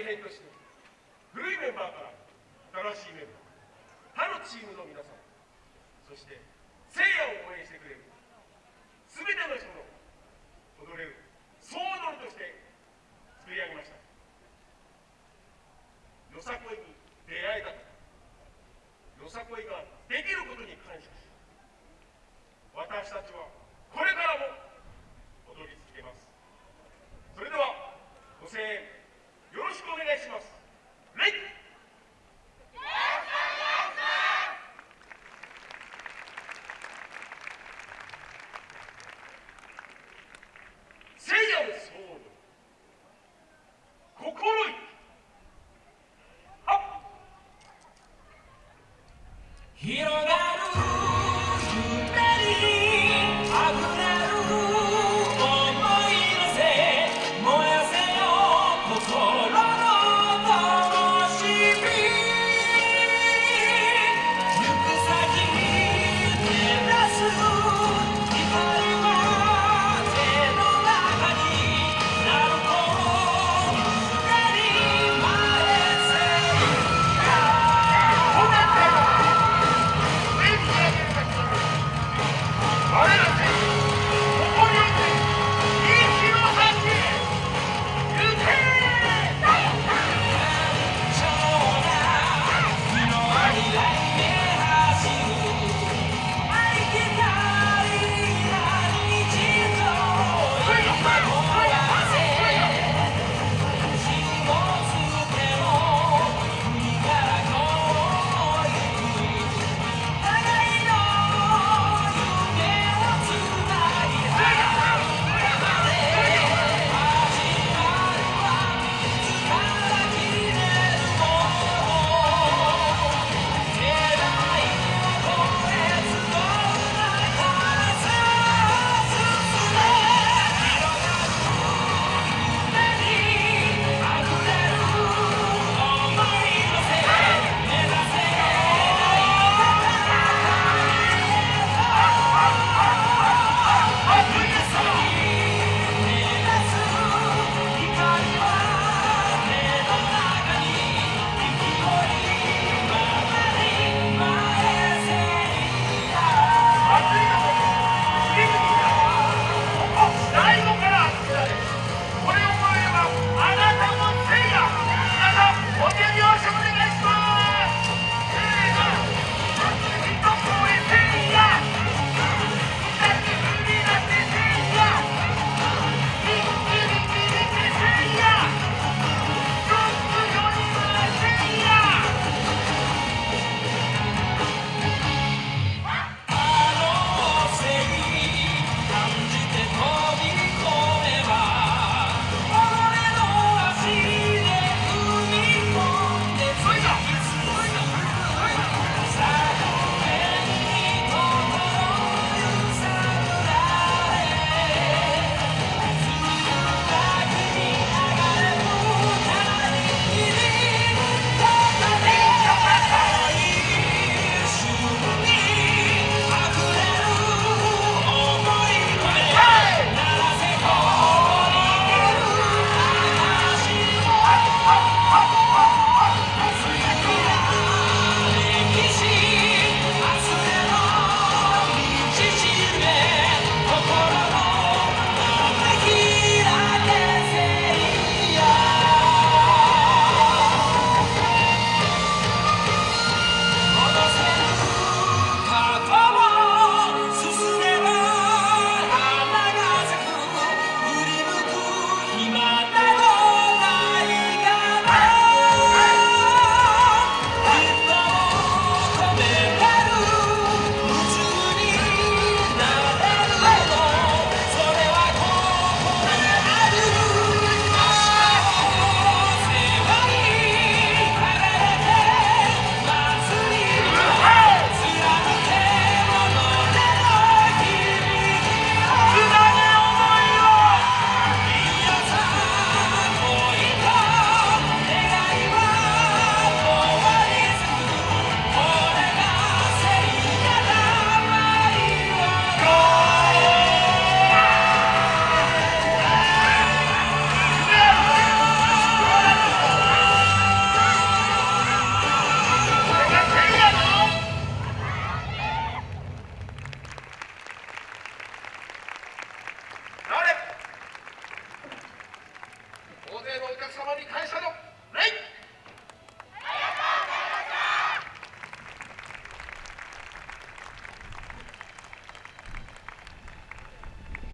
改編として古いメンバーから新しいメンバー他のチームの皆さんそして Hirogana!